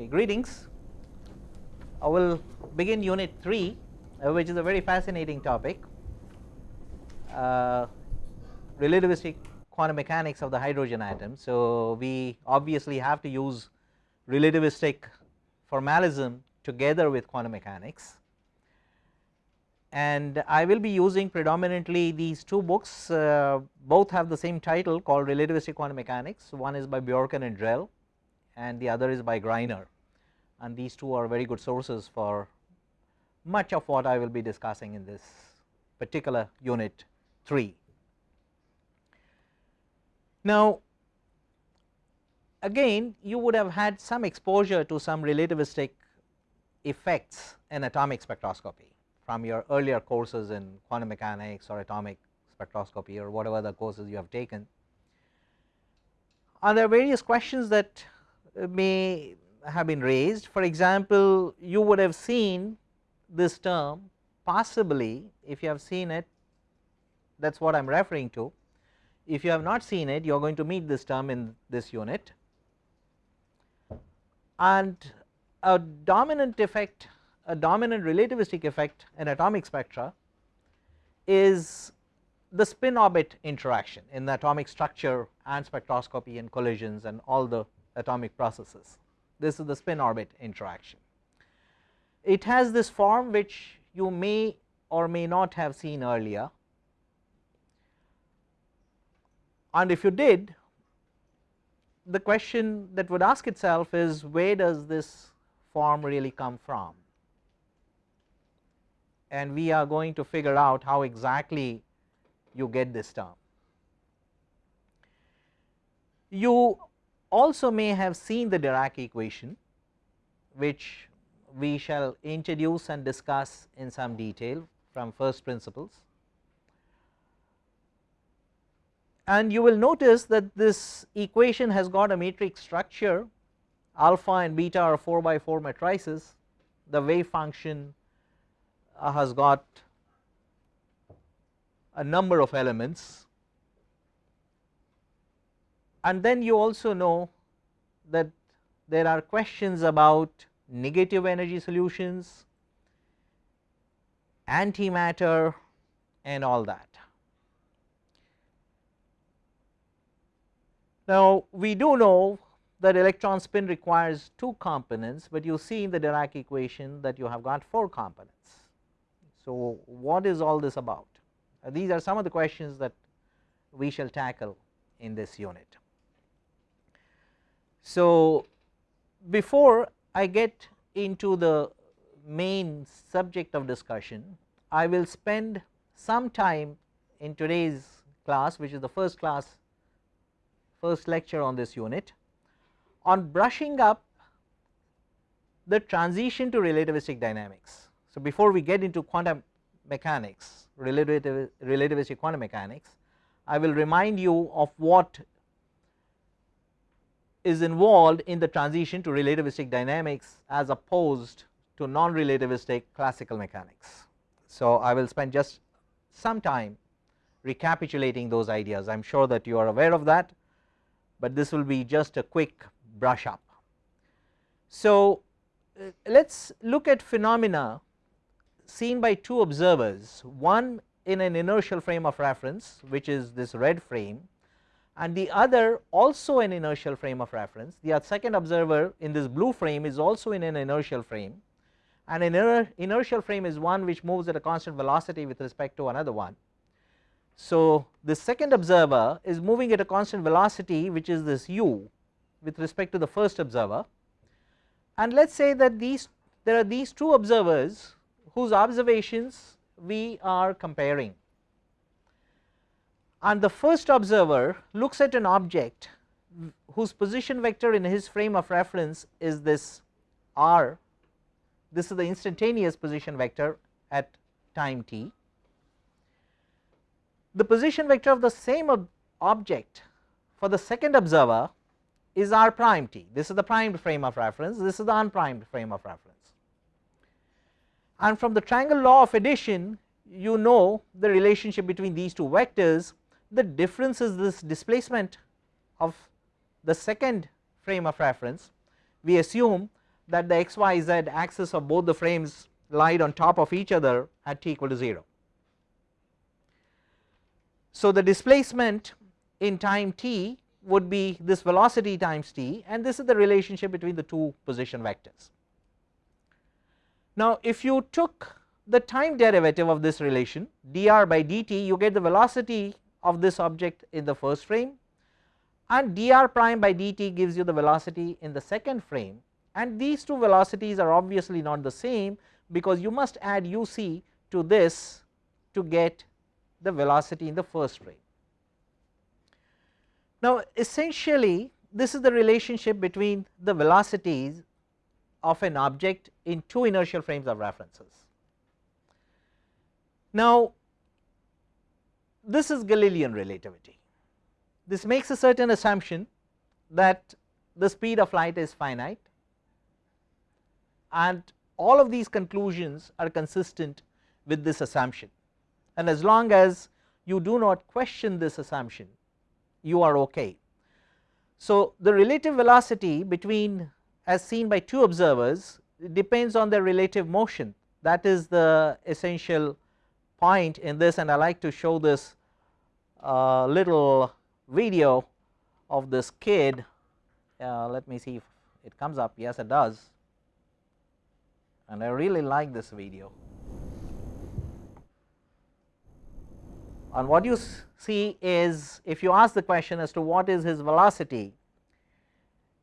Okay, greetings. I will begin unit 3 uh, which is a very fascinating topic. Uh, relativistic quantum mechanics of the hydrogen atom. So, we obviously have to use relativistic formalism together with quantum mechanics. And I will be using predominantly these two books. Uh, both have the same title called relativistic quantum mechanics. One is by Bjorken and Drell and the other is by Greiner and these two are very good sources for much of what I will be discussing in this particular unit 3. Now again you would have had some exposure to some relativistic effects in atomic spectroscopy from your earlier courses in quantum mechanics or atomic spectroscopy or whatever the courses you have taken. And there are various questions that may have been raised for example, you would have seen this term possibly if you have seen it that is what I am referring to. If you have not seen it you are going to meet this term in this unit and a dominant effect a dominant relativistic effect in atomic spectra is the spin orbit interaction in the atomic structure and spectroscopy and collisions and all the atomic processes. This is the spin orbit interaction. It has this form which you may or may not have seen earlier and if you did the question that would ask itself is where does this form really come from and we are going to figure out how exactly you get this term. You also may have seen the Dirac equation which we shall introduce and discuss in some detail from first principles. And you will notice that this equation has got a matrix structure alpha and beta are 4 by 4 matrices, the wave function uh, has got a number of elements and then you also know that there are questions about negative energy solutions, antimatter and all that. Now we do know that electron spin requires two components, but you see in the Dirac equation that you have got 4 components. So what is all this about? Uh, these are some of the questions that we shall tackle in this unit. So before I get into the main subject of discussion, I will spend some time in today's class which is the first class first lecture on this unit on brushing up the transition to relativistic dynamics. So, before we get into quantum mechanics relativistic quantum mechanics, I will remind you of what is involved in the transition to relativistic dynamics as opposed to non relativistic classical mechanics. So, I will spend just some time recapitulating those ideas I am sure that you are aware of that, but this will be just a quick brush up. So, uh, let us look at phenomena seen by two observers one in an inertial frame of reference which is this red frame and the other also an inertial frame of reference the second observer in this blue frame is also in an inertial frame. And an inertial frame is one which moves at a constant velocity with respect to another one. So, the second observer is moving at a constant velocity which is this u with respect to the first observer. And let us say that these there are these two observers whose observations we are comparing and the first observer looks at an object whose position vector in his frame of reference is this r. This is the instantaneous position vector at time t. The position vector of the same ob object for the second observer is r prime t. This is the primed frame of reference. This is the unprimed frame of reference. And from the triangle law of addition you know the relationship between these two vectors the difference is this displacement of the second frame of reference we assume that the x y z axis of both the frames lied on top of each other at t equal to 0. So the displacement in time t would be this velocity times t and this is the relationship between the two position vectors. Now if you took the time derivative of this relation dr by dt you get the velocity of this object in the first frame and dr prime by dt gives you the velocity in the second frame and these two velocities are obviously not the same because you must add uc to this to get the velocity in the first frame. Now essentially this is the relationship between the velocities of an object in two inertial frames of references. Now this is Galilean relativity. This makes a certain assumption that the speed of light is finite and all of these conclusions are consistent with this assumption and as long as you do not question this assumption you are okay. So the relative velocity between as seen by two observers depends on their relative motion that is the essential point in this and I like to show this uh, little video of this kid. Uh, let me see if it comes up. Yes it does. And I really like this video. And what you see is if you ask the question as to what is his velocity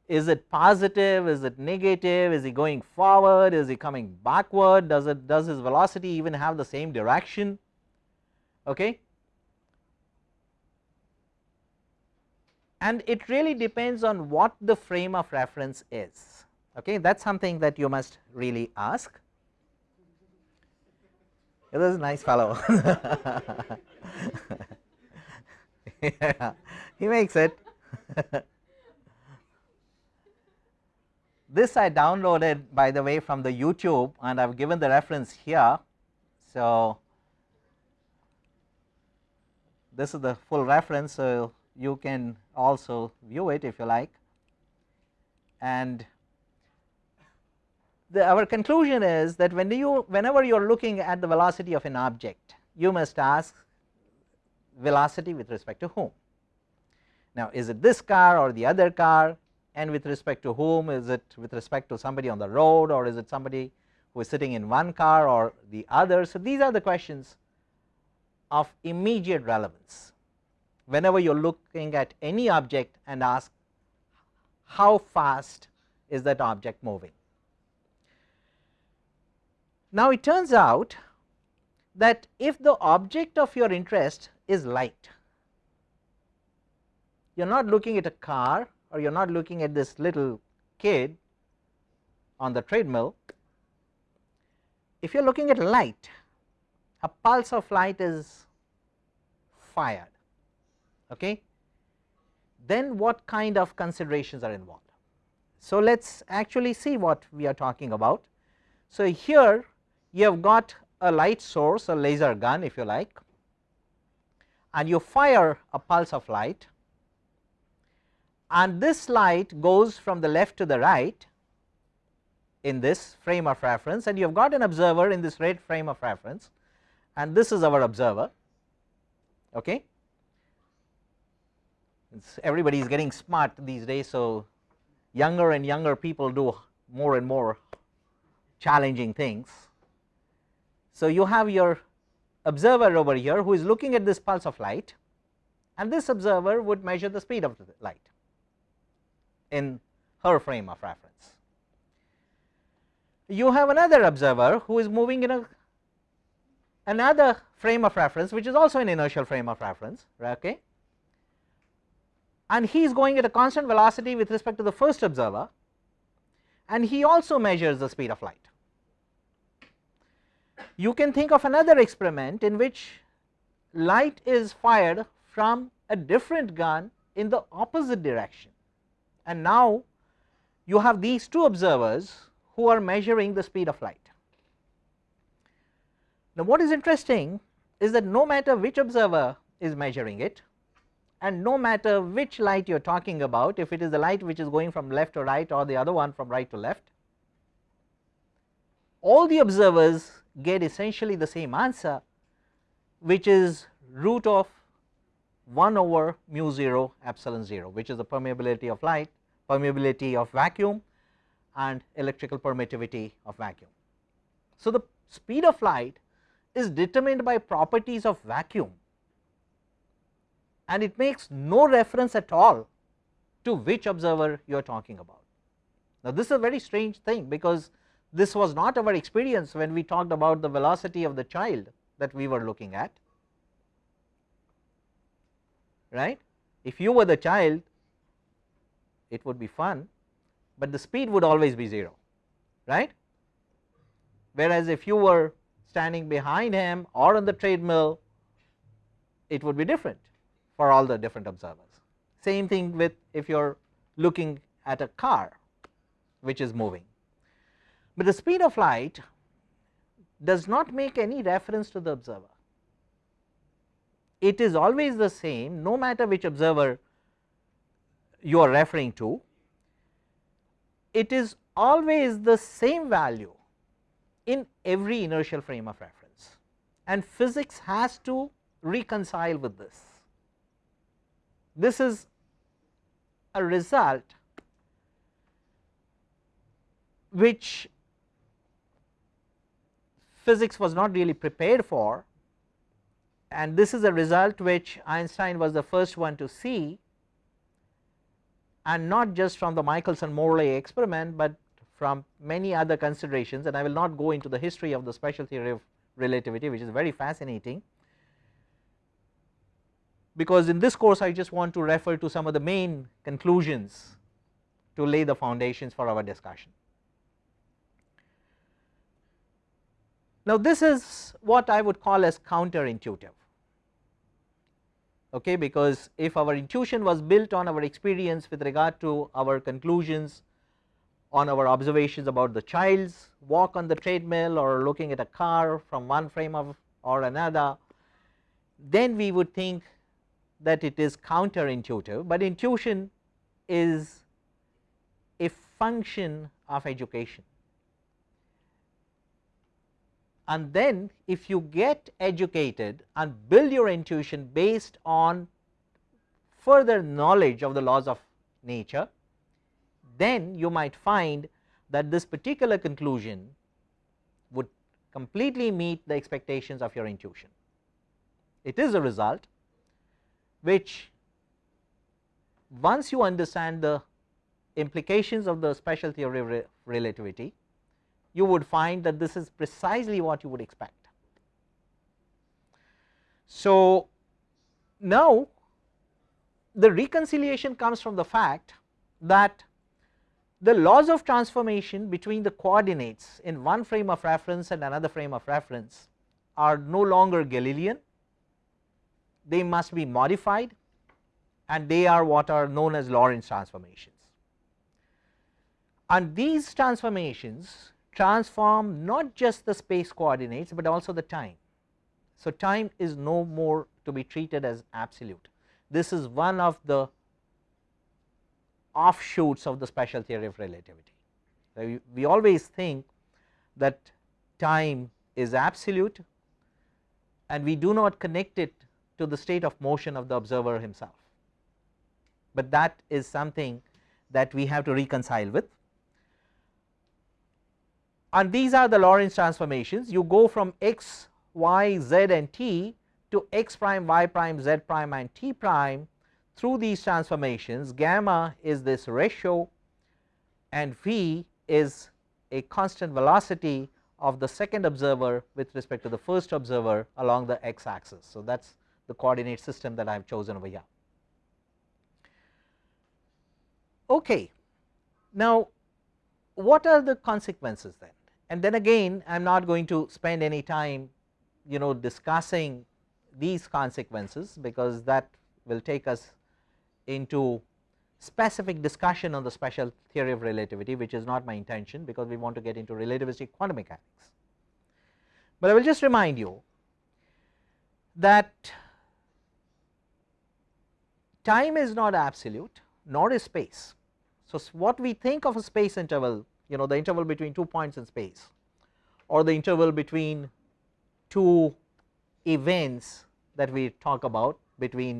is it positive? Is it negative? Is he going forward? Is he coming backward? Does it does his velocity even have the same direction? Okay and it really depends on what the frame of reference is. Okay that is something that you must really ask. This is a nice fellow. Yeah, he makes it. This I downloaded by the way from the YouTube and I have given the reference here. So, this is the full reference so you can also view it if you like and the, our conclusion is that when you whenever you are looking at the velocity of an object you must ask velocity with respect to whom. Now is it this car or the other car and with respect to whom is it with respect to somebody on the road or is it somebody who is sitting in one car or the other. So these are the questions of immediate relevance whenever you are looking at any object and ask how fast is that object moving. Now it turns out that if the object of your interest is light, you are not looking at a car or you are not looking at this little kid on the treadmill, if you are looking at light, a pulse of light is fired okay, then what kind of considerations are involved. So, let us actually see what we are talking about. So, here you have got a light source a laser gun if you like and you fire a pulse of light and this light goes from the left to the right in this frame of reference and you have got an observer in this red frame of reference and this is our observer okay it's everybody is getting smart these days. So, younger and younger people do more and more challenging things. So, you have your observer over here who is looking at this pulse of light and this observer would measure the speed of the light in her frame of reference. You have another observer who is moving in a another frame of reference which is also an inertial frame of reference okay and he is going at a constant velocity with respect to the first observer and he also measures the speed of light. You can think of another experiment in which light is fired from a different gun in the opposite direction and now you have these two observers who are measuring the speed of light. Now what is interesting is that no matter which observer is measuring it and no matter which light you are talking about if it is the light which is going from left to right or the other one from right to left all the observers get essentially the same answer which is root of 1 over mu 0 epsilon 0 which is the permeability of light, permeability of vacuum and electrical permittivity of vacuum. So, the speed of light is determined by properties of vacuum and it makes no reference at all to which observer you are talking about. Now, this is a very strange thing because this was not our experience when we talked about the velocity of the child that we were looking at right. If you were the child it would be fun, but the speed would always be 0 right. Whereas, if you were standing behind him or on the treadmill it would be different for all the different observers. Same thing with if you are looking at a car which is moving, but the speed of light does not make any reference to the observer it is always the same no matter which observer you are referring to, it is always the same value in every inertial frame of reference and physics has to reconcile with this. This is a result which physics was not really prepared for. And this is a result which Einstein was the first one to see and not just from the Michelson Morley experiment, but from many other considerations. And I will not go into the history of the special theory of relativity which is very fascinating because in this course I just want to refer to some of the main conclusions to lay the foundations for our discussion. Now, this is what I would call as counterintuitive okay, because if our intuition was built on our experience with regard to our conclusions on our observations about the child's walk on the treadmill or looking at a car from one frame of or another, then we would think that it is counterintuitive, but intuition is a function of education and then if you get educated and build your intuition based on further knowledge of the laws of nature, then you might find that this particular conclusion would completely meet the expectations of your intuition. It is a result which once you understand the implications of the special theory of relativity you would find that this is precisely what you would expect. So, now the reconciliation comes from the fact that the laws of transformation between the coordinates in one frame of reference and another frame of reference are no longer Galilean, they must be modified and they are what are known as Lorentz transformations. And these transformations transform not just the space coordinates, but also the time. So, time is no more to be treated as absolute. This is one of the offshoots of the special theory of relativity. We always think that time is absolute and we do not connect it to the state of motion of the observer himself, but that is something that we have to reconcile with. And these are the Lorentz transformations. You go from x, y, z and t to x prime, y prime, z prime and t prime through these transformations. Gamma is this ratio and v is a constant velocity of the second observer with respect to the first observer along the x axis. So, that is the coordinate system that I have chosen over here. Okay. Now, what are the consequences then? and then again I am not going to spend any time you know discussing these consequences because that will take us into specific discussion on the special theory of relativity which is not my intention because we want to get into relativistic quantum mechanics. But I will just remind you that time is not absolute nor is space. So, what we think of a space interval you know the interval between two points in space. or the interval between two events that we talk about between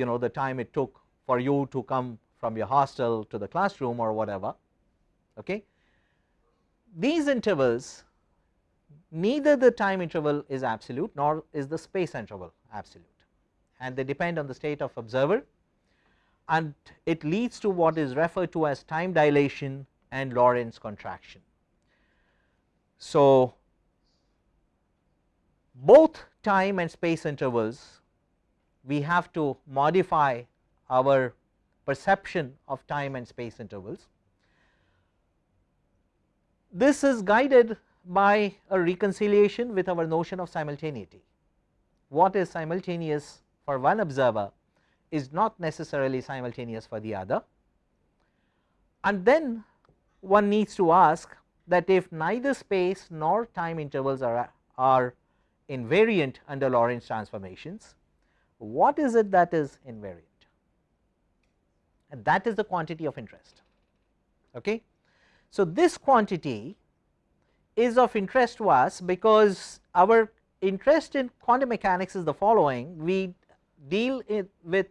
you know the time it took for you to come from your hostel to the classroom or whatever. Okay. These intervals neither the time interval is absolute nor is the space interval absolute and they depend on the state of observer and it leads to what is referred to as time dilation and Lorentz contraction. So, both time and space intervals we have to modify our perception of time and space intervals. This is guided by a reconciliation with our notion of simultaneity. What is simultaneous for one observer is not necessarily simultaneous for the other and then one needs to ask that if neither space nor time intervals are, are invariant under Lorentz transformations, what is it that is invariant and that is the quantity of interest. Okay. So, this quantity is of interest to us because our interest in quantum mechanics is the following we deal with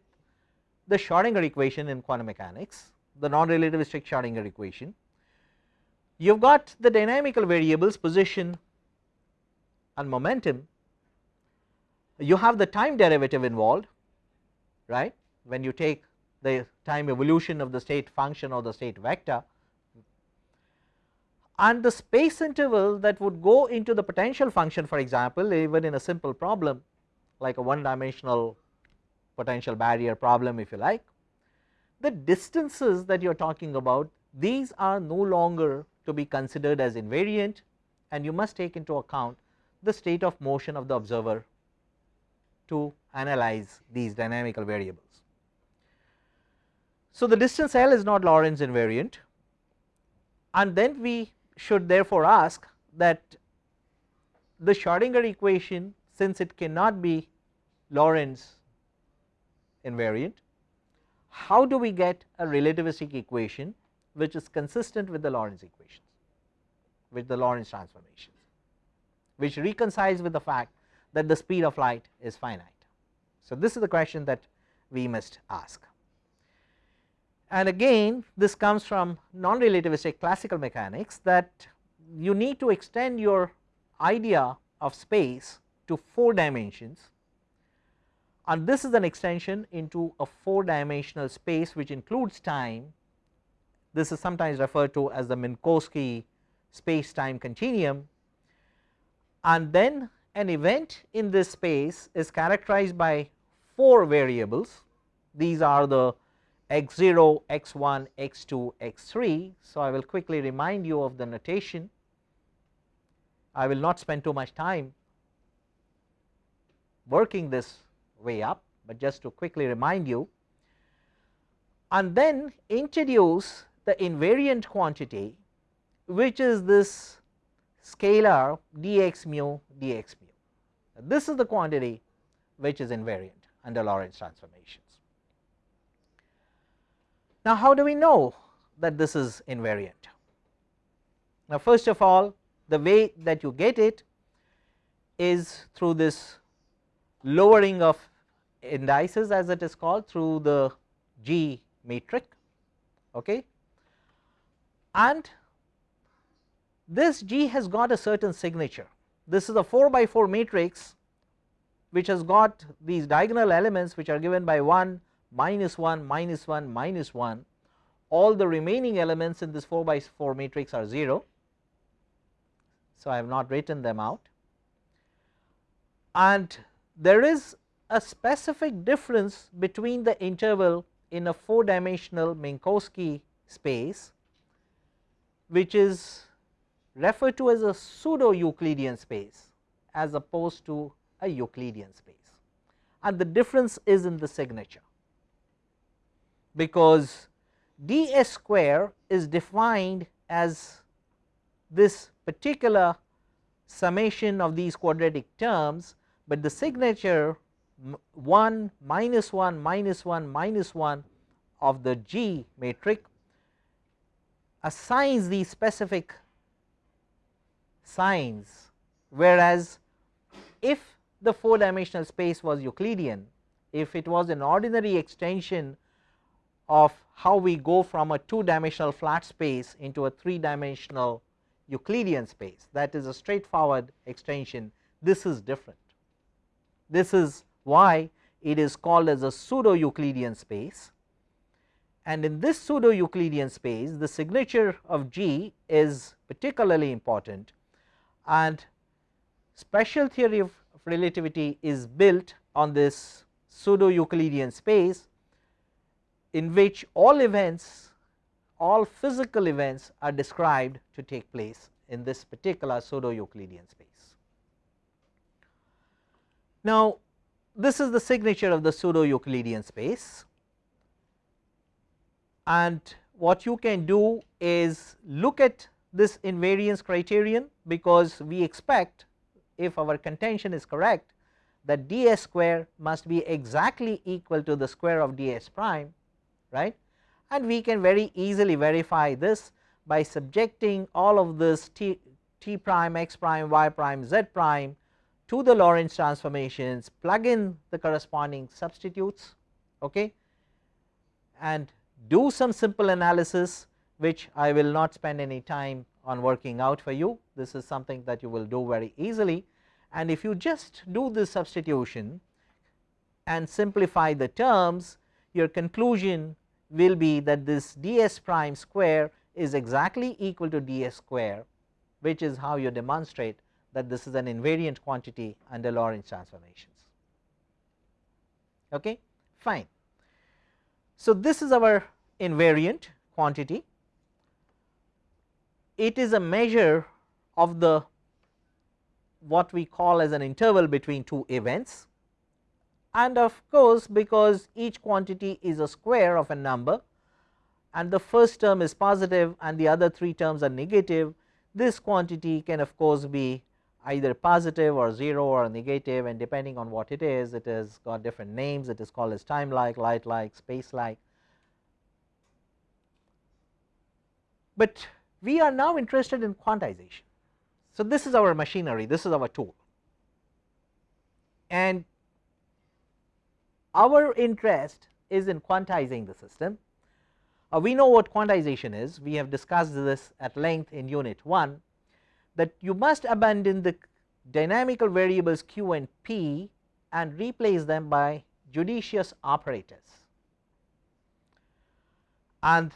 the Schrodinger equation in quantum mechanics the non relativistic Schrodinger equation. You have got the dynamical variables position and momentum. You have the time derivative involved right? When you take the time evolution of the state function or the state vector and the space interval that would go into the potential function for example even in a simple problem like a one dimensional potential barrier problem if you like the distances that you are talking about these are no longer to be considered as invariant and you must take into account the state of motion of the observer to analyze these dynamical variables. So, the distance L is not Lorentz invariant and then we should therefore ask that the Schrodinger equation since it cannot be Lorentz invariant, how do we get a relativistic equation which is consistent with the Lorentz equations with the Lorentz transformations which reconciles with the fact that the speed of light is finite. So, this is the question that we must ask and again this comes from non relativistic classical mechanics that you need to extend your idea of space to 4 dimensions and this is an extension into a 4 dimensional space which includes time. This is sometimes referred to as the Minkowski space time continuum. And then an event in this space is characterized by 4 variables. These are the x 0, x 1, x 2, x 3. So, I will quickly remind you of the notation. I will not spend too much time working this way up, but just to quickly remind you and then introduce the invariant quantity which is this scalar dx mu dx mu. This is the quantity which is invariant under Lorentz transformations. Now, how do we know that this is invariant? Now, first of all the way that you get it is through this lowering of indices as it is called through the G matrix. okay. and this G has got a certain signature. This is a 4 by 4 matrix which has got these diagonal elements which are given by 1 minus 1 minus 1 minus 1 all the remaining elements in this 4 by 4 matrix are 0. So, I have not written them out and there is a specific difference between the interval in a 4 dimensional Minkowski space which is referred to as a pseudo Euclidean space as opposed to a Euclidean space. And the difference is in the signature. Because ds square is defined as this particular summation of these quadratic terms, but the signature 1 minus 1 minus 1 minus 1 of the G matrix assigns these specific signs whereas if the 4 dimensional space was Euclidean if it was an ordinary extension of how we go from a 2 dimensional flat space into a 3 dimensional Euclidean space that is a straightforward extension this is different. This is why? It is called as a pseudo Euclidean space. And in this pseudo Euclidean space the signature of G is particularly important. And special theory of relativity is built on this pseudo Euclidean space in which all events all physical events are described to take place in this particular pseudo Euclidean space. Now, this is the signature of the pseudo Euclidean space. And what you can do is look at this invariance criterion because we expect if our contention is correct that ds square must be exactly equal to the square of ds prime right? And we can very easily verify this by subjecting all of this t, t prime x prime y prime z prime to the Lorentz transformations plug in the corresponding substitutes okay? And do some simple analysis which I will not spend any time on working out for you. This is something that you will do very easily. And if you just do this substitution and simplify the terms your conclusion will be that this ds prime square is exactly equal to ds square which is how you demonstrate that this is an invariant quantity under Lorentz transformations. Okay, fine. So, this is our invariant quantity. It is a measure of the what we call as an interval between two events and of course, because each quantity is a square of a number and the first term is positive and the other three terms are negative, this quantity can of course be either positive or 0 or negative and depending on what it is it has got different names it is called as time like, light like, space like. But we are now interested in quantization. So, this is our machinery this is our tool and our interest is in quantizing the system. Uh, we know what quantization is we have discussed this at length in unit 1 that you must abandon the dynamical variables q and p and replace them by judicious operators and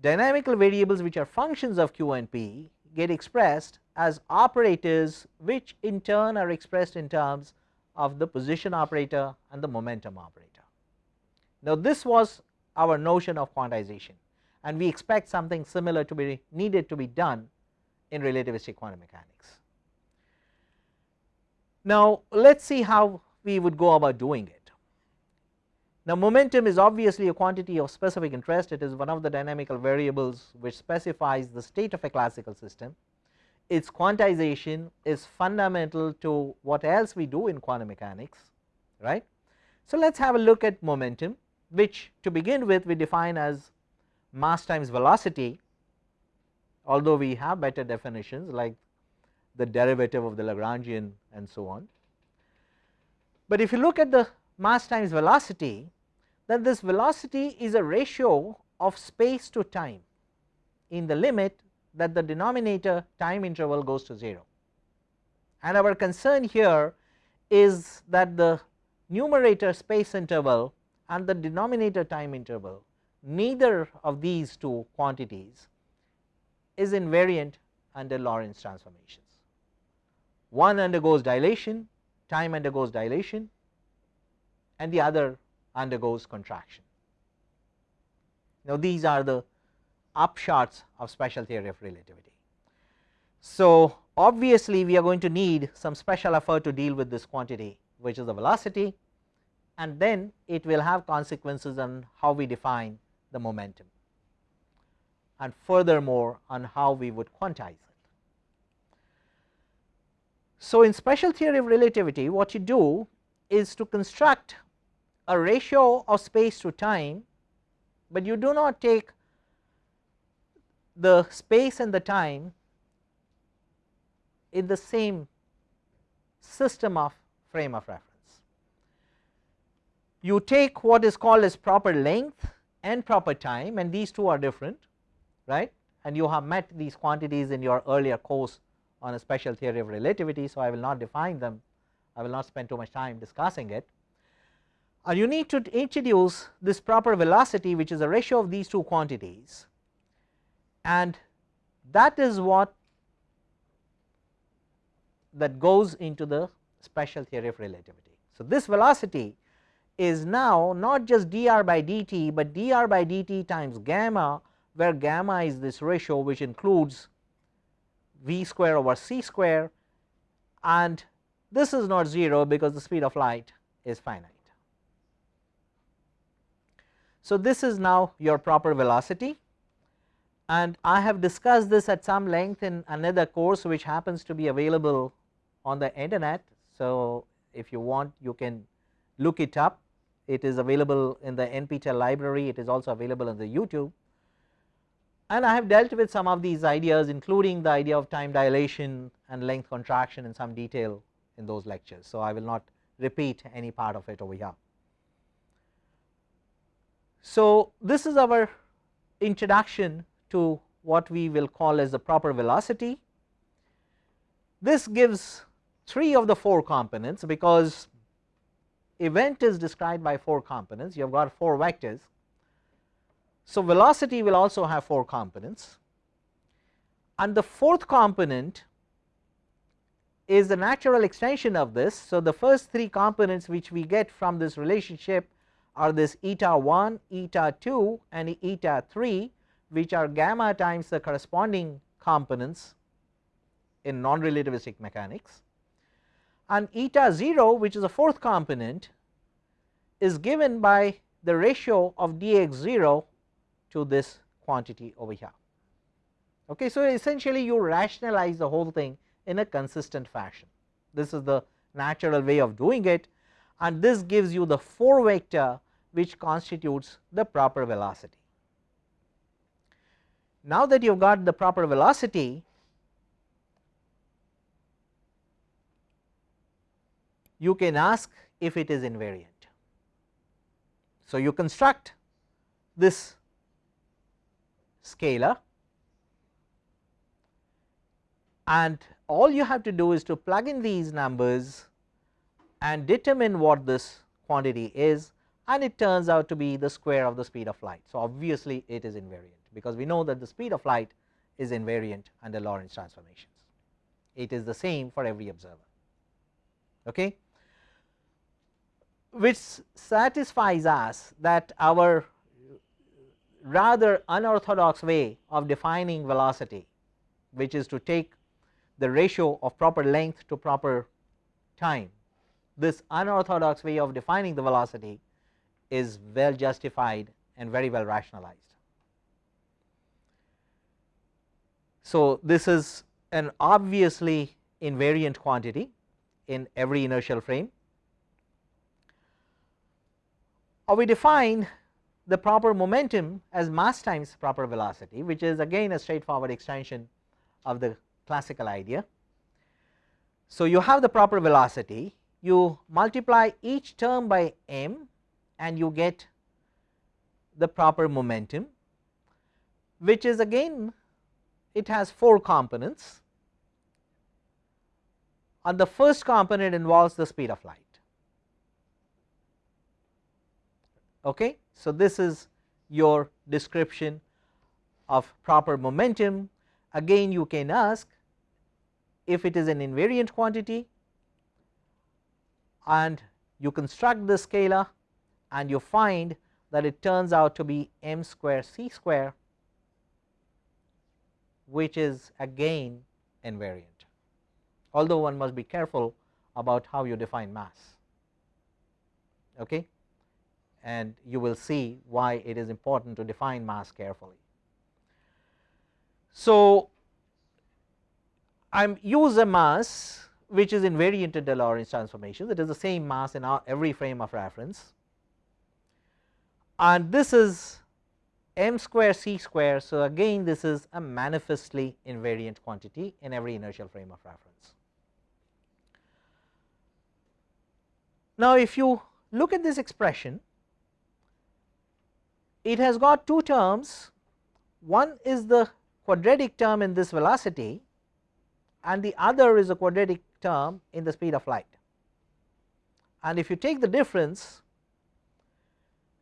dynamical variables which are functions of q and p get expressed as operators which in turn are expressed in terms of the position operator and the momentum operator. Now, this was our notion of quantization and we expect something similar to be needed to be done in relativistic quantum mechanics. Now, let us see how we would go about doing it. Now, momentum is obviously a quantity of specific interest it is one of the dynamical variables which specifies the state of a classical system. Its quantization is fundamental to what else we do in quantum mechanics right. So, let us have a look at momentum which to begin with we define as mass times velocity although we have better definitions like the derivative of the Lagrangian and so on. But if you look at the mass times velocity then this velocity is a ratio of space to time in the limit that the denominator time interval goes to 0 and our concern here is that the numerator space interval and the denominator time interval neither of these two quantities is invariant under Lorentz transformations. One undergoes dilation, time undergoes dilation and the other undergoes contraction. Now, these are the upshots of special theory of relativity. So, obviously, we are going to need some special effort to deal with this quantity which is the velocity and then it will have consequences on how we define the momentum and furthermore on how we would quantize it. So, in special theory of relativity what you do is to construct a ratio of space to time, but you do not take the space and the time in the same system of frame of reference. You take what is called as proper length and proper time and these two are different right and you have met these quantities in your earlier course on a special theory of relativity. So, I will not define them I will not spend too much time discussing it and you need to introduce this proper velocity which is a ratio of these two quantities and that is what that goes into the special theory of relativity. So, this velocity is now not just dr by dt, but dr by dt times gamma where gamma is this ratio which includes v square over c square and this is not 0 because the speed of light is finite. So, this is now your proper velocity and I have discussed this at some length in another course which happens to be available on the internet. So, if you want you can look it up it is available in the NPTEL library it is also available on the YouTube and I have dealt with some of these ideas including the idea of time dilation and length contraction in some detail in those lectures. So, I will not repeat any part of it over here. So, this is our introduction to what we will call as the proper velocity. This gives 3 of the 4 components because event is described by 4 components you have got 4 vectors. So, velocity will also have 4 components and the fourth component is the natural extension of this. So, the first 3 components which we get from this relationship are this eta 1, eta 2 and eta 3 which are gamma times the corresponding components in non-relativistic mechanics and eta 0 which is the fourth component is given by the ratio of dx 0 to this quantity over here. Okay. So, essentially you rationalize the whole thing in a consistent fashion. This is the natural way of doing it and this gives you the 4 vector which constitutes the proper velocity. Now that you have got the proper velocity, you can ask if it is invariant. So, you construct this scalar and all you have to do is to plug in these numbers and determine what this quantity is and it turns out to be the square of the speed of light. So, obviously, it is invariant because we know that the speed of light is invariant under Lorentz transformations. It is the same for every observer. Okay which satisfies us that our rather unorthodox way of defining velocity which is to take the ratio of proper length to proper time. This unorthodox way of defining the velocity is well justified and very well rationalized. So, this is an obviously invariant quantity in every inertial frame or we define the proper momentum as mass times proper velocity which is again a straightforward extension of the classical idea. So, you have the proper velocity you multiply each term by m and you get the proper momentum which is again it has 4 components and the first component involves the speed of light. Okay. So, this is your description of proper momentum again you can ask if it is an invariant quantity and you construct the scalar and you find that it turns out to be m square c square which is again invariant although one must be careful about how you define mass. Okay and you will see why it is important to define mass carefully. So, I am use a mass which is invariant in the Lorentz transformation it is the same mass in our every frame of reference and this is m square c square. So, again this is a manifestly invariant quantity in every inertial frame of reference. Now, if you look at this expression, it has got two terms, one is the quadratic term in this velocity and the other is a quadratic term in the speed of light. And if you take the difference,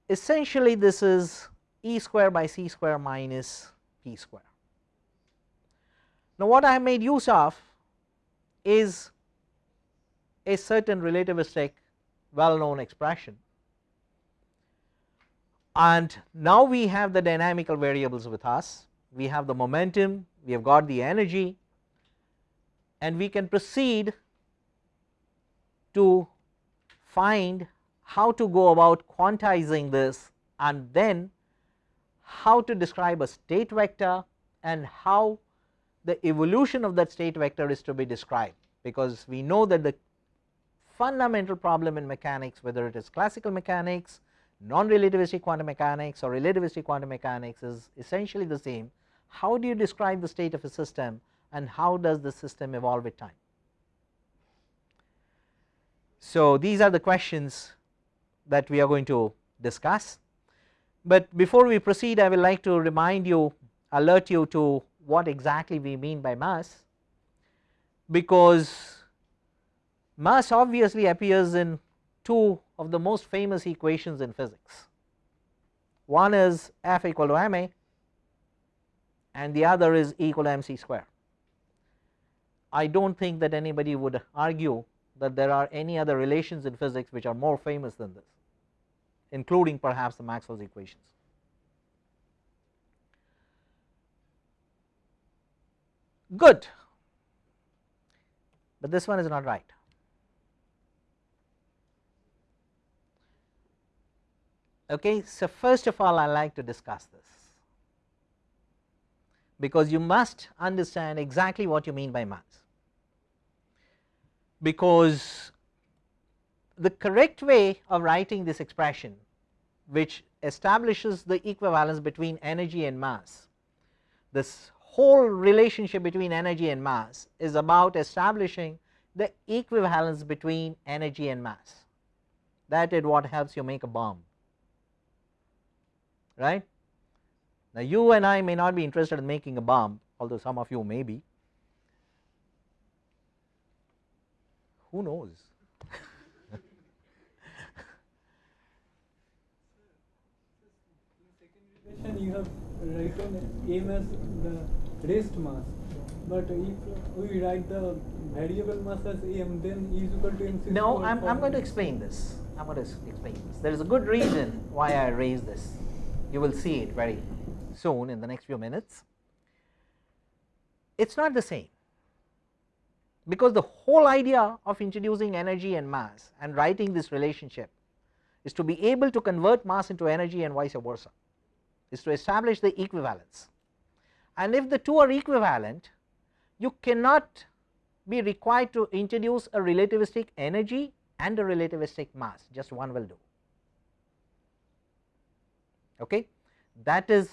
essentially this is e square by c square minus p square. Now, what I have made use of is a certain relativistic well known expression and now we have the dynamical variables with us, we have the momentum, we have got the energy and we can proceed to find how to go about quantizing this and then how to describe a state vector and how the evolution of that state vector is to be described. Because we know that the fundamental problem in mechanics whether it is classical mechanics, non-relativistic quantum mechanics or relativistic quantum mechanics is essentially the same. How do you describe the state of a system and how does the system evolve with time. So, these are the questions that we are going to discuss, but before we proceed I would like to remind you alert you to what exactly we mean by mass because mass obviously appears in two of the most famous equations in physics. One is F equal to ma and the other is E equal to mc square. I do not think that anybody would argue that there are any other relations in physics which are more famous than this including perhaps the Maxwell's equations. Good, but this one is not right. Okay, so first of all I like to discuss this. Because you must understand exactly what you mean by mass because the correct way of writing this expression which establishes the equivalence between energy and mass this whole relationship between energy and mass is about establishing the equivalence between energy and mass. That is what helps you make a bomb right. Now, you and I may not be interested in making a bomb although some of you may be. Who knows? You have written m as the rest mass. But if we write the variable mass as m then e is equal to mc no i'm, I'm going to explain this. I'm going to explain this. There is a good reason why i raised this you will see it very soon in the next few minutes. It is not the same because the whole idea of introducing energy and mass and writing this relationship is to be able to convert mass into energy and vice versa is to establish the equivalence. And if the two are equivalent you cannot be required to introduce a relativistic energy and a relativistic mass. Just one will do okay that is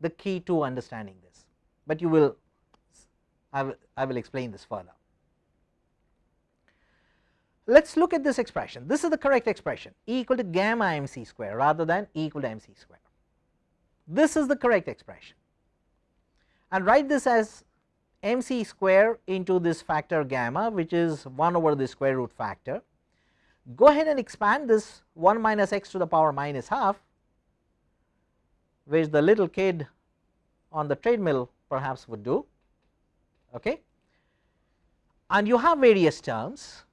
the key to understanding this but you will I will, I will explain this further. Let us look at this expression, this is the correct expression E equal to gamma mc square rather than E equal to mc square. This is the correct expression and write this as mc square into this factor gamma which is 1 over the square root factor. Go ahead and expand this 1 minus x to the power minus half which the little kid on the treadmill perhaps would do okay? And you have various terms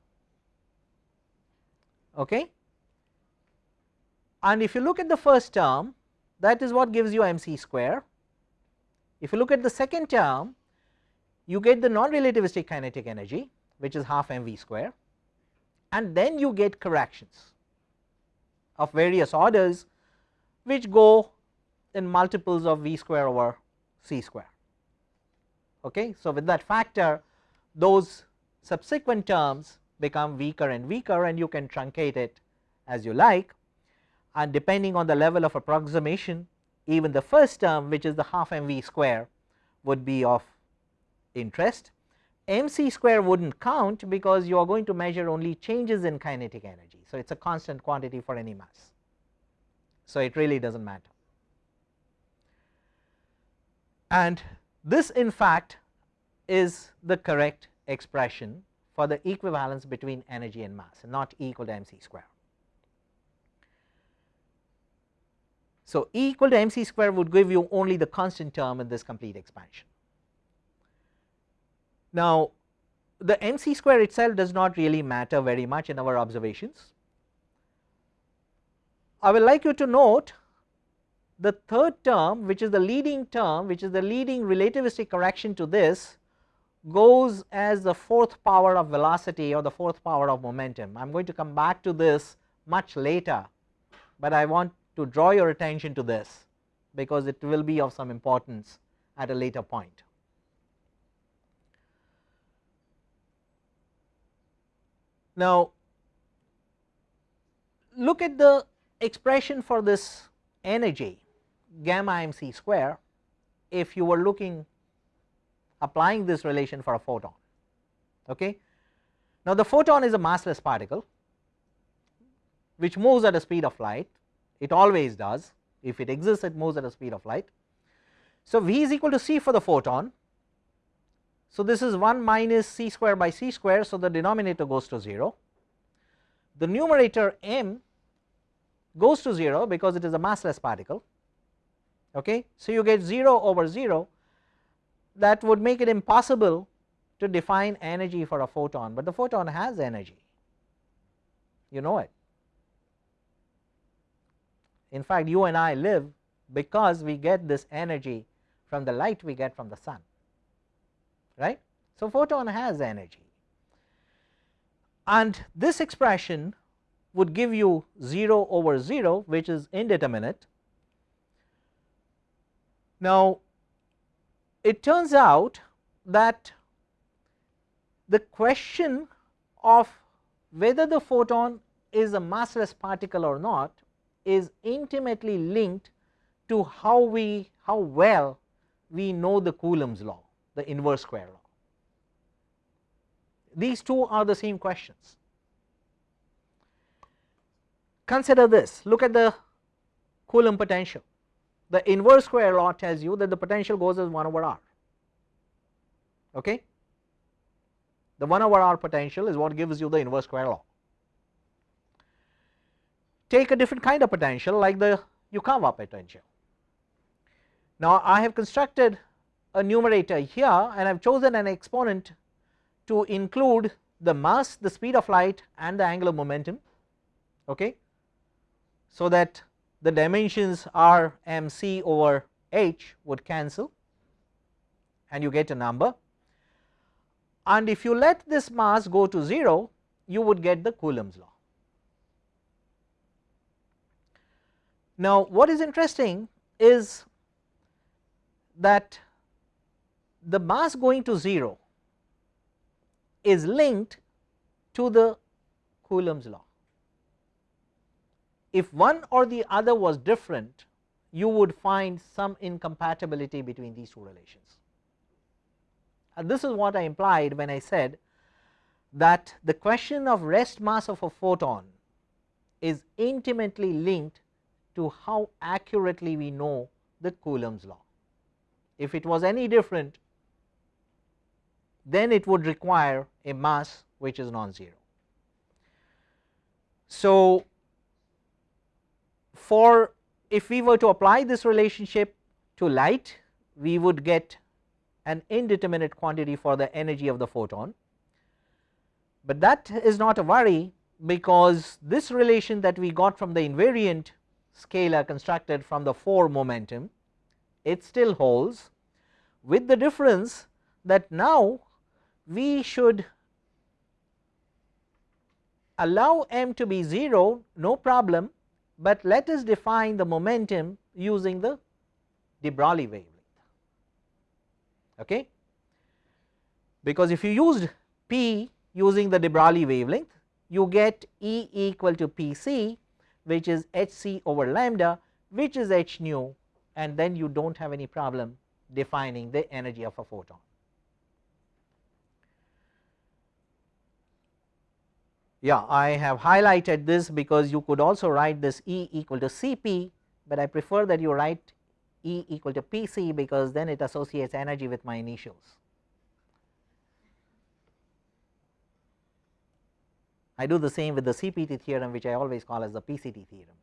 okay? And if you look at the first term that is what gives you mc square. If you look at the second term you get the non relativistic kinetic energy which is half mv square and then you get corrections of various orders which go in multiples of v square over c square okay. So, with that factor those subsequent terms become weaker and weaker and you can truncate it as you like and depending on the level of approximation even the first term which is the half mv square would be of interest. mc square would not count because you are going to measure only changes in kinetic energy. So, it is a constant quantity for any mass. So, it really does not matter and this in fact is the correct expression for the equivalence between energy and mass not E equal to mc square. So, E equal to mc square would give you only the constant term in this complete expansion. Now, the mc square itself does not really matter very much in our observations. I would like you to note the third term which is the leading term which is the leading relativistic correction to this goes as the fourth power of velocity or the fourth power of momentum. I am going to come back to this much later, but I want to draw your attention to this because it will be of some importance at a later point. Now, look at the expression for this energy gamma mc square if you were looking applying this relation for a photon. Okay. Now, the photon is a massless particle which moves at a speed of light it always does if it exists it moves at a speed of light. So, V is equal to c for the photon. So, this is 1 minus c square by c square. So, the denominator goes to 0 the numerator m goes to 0 because it is a massless particle okay. So, you get 0 over 0 that would make it impossible to define energy for a photon, but the photon has energy you know it. In fact, you and I live because we get this energy from the light we get from the sun right. So, photon has energy and this expression would give you 0 over 0 which is indeterminate now, it turns out that the question of whether the photon is a massless particle or not is intimately linked to how we how well we know the Coulomb's law the inverse square law. These two are the same questions. Consider this look at the Coulomb potential the inverse square law tells you that the potential goes as 1 over r. Okay? The 1 over r potential is what gives you the inverse square law. Take a different kind of potential like the Yukawa potential. Now I have constructed a numerator here and I have chosen an exponent to include the mass the speed of light and the angular momentum. Okay? So that the dimensions r m c over h would cancel and you get a number and if you let this mass go to 0 you would get the Coulomb's law. Now what is interesting is that the mass going to 0 is linked to the Coulomb's law if one or the other was different you would find some incompatibility between these two relations. And this is what I implied when I said that the question of rest mass of a photon is intimately linked to how accurately we know the Coulomb's law. If it was any different then it would require a mass which is non-zero. So, for if we were to apply this relationship to light we would get an indeterminate quantity for the energy of the photon, but that is not a worry because this relation that we got from the invariant scalar constructed from the 4 momentum it still holds with the difference that now we should allow m to be 0 no problem but let us define the momentum using the de Broglie wavelength okay because if you used p using the de Broglie wavelength you get E equal to Pc which is hc over lambda which is h nu and then you do not have any problem defining the energy of a photon. Yeah, I have highlighted this because you could also write this E equal to Cp, but I prefer that you write E equal to Pc because then it associates energy with my initials. I do the same with the CPT theorem which I always call as the PCT theorem.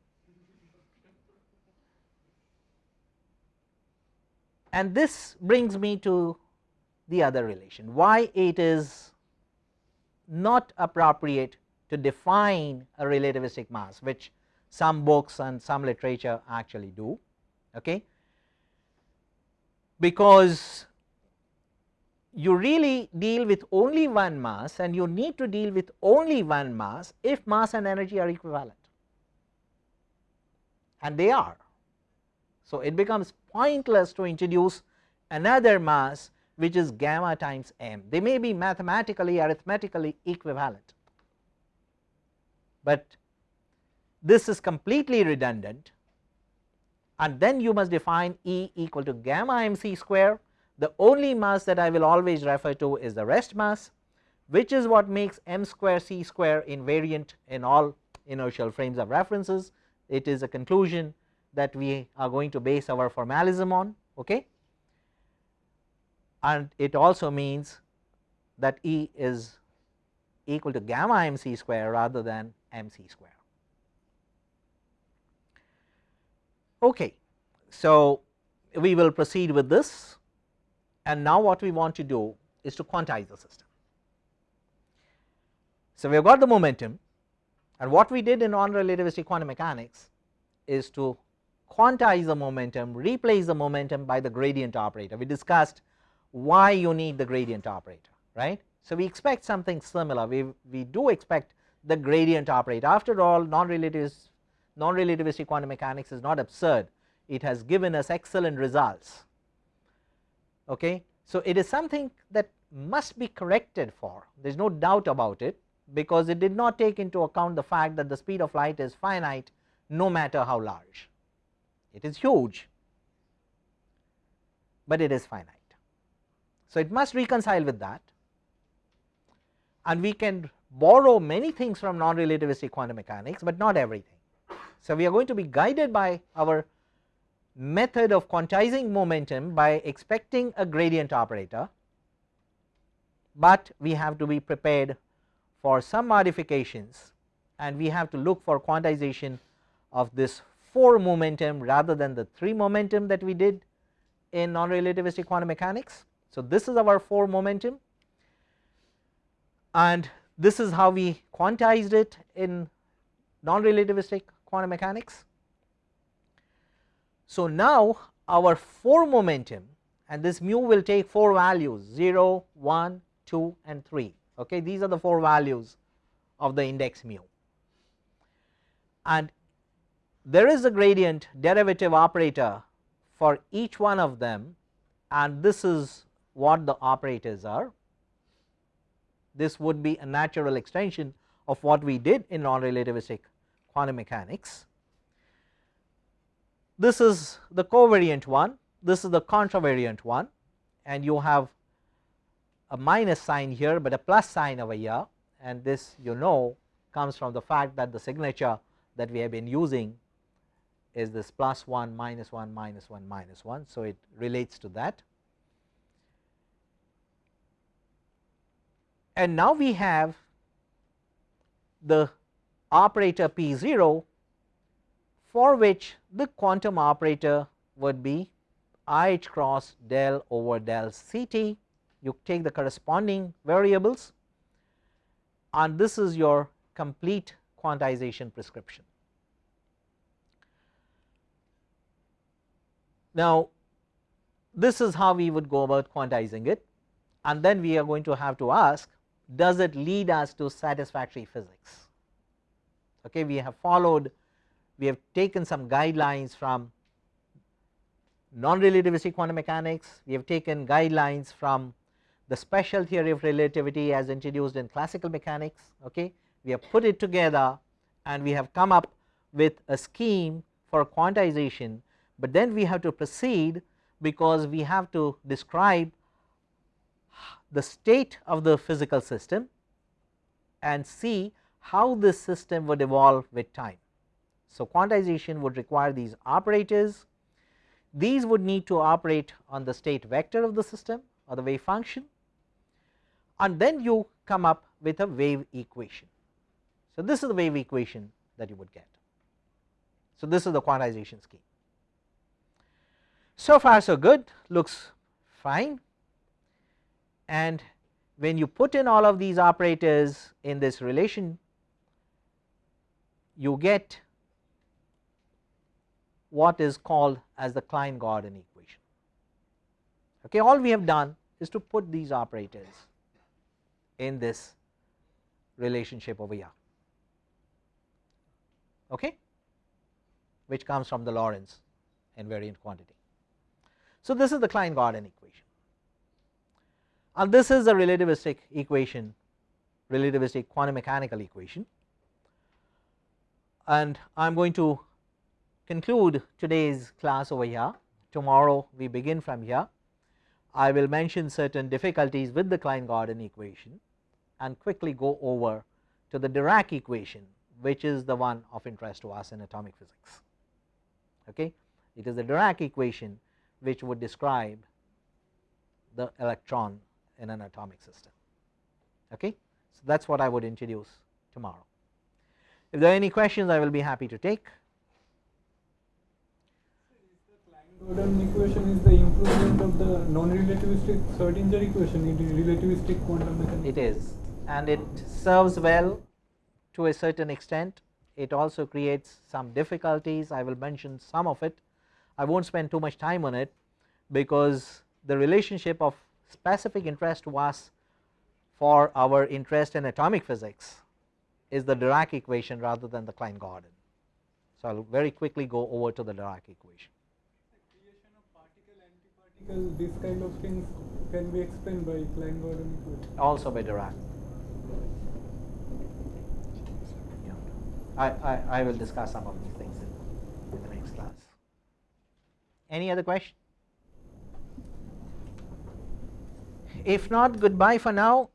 And this brings me to the other relation why it is not appropriate to define a relativistic mass which some books and some literature actually do okay? Because you really deal with only one mass and you need to deal with only one mass if mass and energy are equivalent. And they are. So, it becomes pointless to introduce another mass which is gamma times m. They may be mathematically arithmetically equivalent, but this is completely redundant. And then you must define E equal to gamma m c square. The only mass that I will always refer to is the rest mass which is what makes m square c square invariant in all inertial frames of references. It is a conclusion that we are going to base our formalism on okay? And it also means that E is equal to gamma m c square rather than m c square. Okay. So, we will proceed with this and now what we want to do is to quantize the system. So, we have got the momentum and what we did in non-relativistic quantum mechanics is to quantize the momentum, replace the momentum by the gradient operator. We discussed why you need the gradient operator, right. So, we expect something similar, we, we do expect the gradient operator. After all, non-relativistic non quantum mechanics is not absurd, it has given us excellent results okay. So it is something that must be corrected for there is no doubt about it because it did not take into account the fact that the speed of light is finite no matter how large it is huge but it is finite. So it must reconcile with that and we can borrow many things from non relativistic quantum mechanics, but not everything. So we are going to be guided by our method of quantizing momentum by expecting a gradient operator, but we have to be prepared for some modifications and we have to look for quantization of this 4 momentum rather than the 3 momentum that we did in non relativistic quantum mechanics. So, this is our 4 momentum and this is how we quantized it in non relativistic quantum mechanics. So, now our 4 momentum and this mu will take 4 values 0, 1, 2 and 3 okay these are the 4 values of the index mu and there is a gradient derivative operator for each one of them and this is what the operators are. This would be a natural extension of what we did in non relativistic quantum mechanics this is the covariant one, this is the contravariant one and you have a minus sign here, but a plus sign over here and this you know comes from the fact that the signature that we have been using is this plus 1 minus 1 minus 1 minus 1. So, it relates to that. And now we have the operator P 0 for which the quantum operator would be i h cross del over del c t you take the corresponding variables and this is your complete quantization prescription. Now, this is how we would go about quantizing it and then we are going to have to ask does it lead us to satisfactory physics. Okay, we have followed we have taken some guidelines from non-relativistic quantum mechanics, we have taken guidelines from the special theory of relativity as introduced in classical mechanics, okay. we have put it together and we have come up with a scheme for quantization but then we have to proceed because we have to describe the state of the physical system and see how this system would evolve with time. So, quantization would require these operators, these would need to operate on the state vector of the system or the wave function and then you come up with a wave equation. So, this is the wave equation that you would get. So, this is the quantization scheme. So far so good looks fine and when you put in all of these operators in this relation you get what is called as the Klein Gordon equation. Okay, all we have done is to put these operators in this relationship over here, okay, which comes from the Lorentz invariant quantity. So, this is the Klein Gordon equation and this is the relativistic equation relativistic quantum mechanical equation and I am going to conclude today's class over here tomorrow we begin from here I will mention certain difficulties with the Klein Gordon equation and quickly go over to the Dirac equation which is the one of interest to us in atomic physics. Okay. It is the Dirac equation which would describe the electron in an atomic system. Okay. So, that is what I would introduce tomorrow. If there are any questions I will be happy to take. Gordon equation is the improvement of the non-relativistic Schrodinger equation in relativistic quantum mechanics. It is and it serves well to a certain extent. It also creates some difficulties, I will mention some of it. I will not spend too much time on it because the relationship of specific interest to us for our interest in atomic physics is the Dirac equation rather than the Klein Gordon. So, I will very quickly go over to the Dirac equation. particle, these kind of things can be explained by Klein Gordon equation. Also by Dirac. I, I, I will discuss some of these things in, in the next class. Any other question? If not, goodbye for now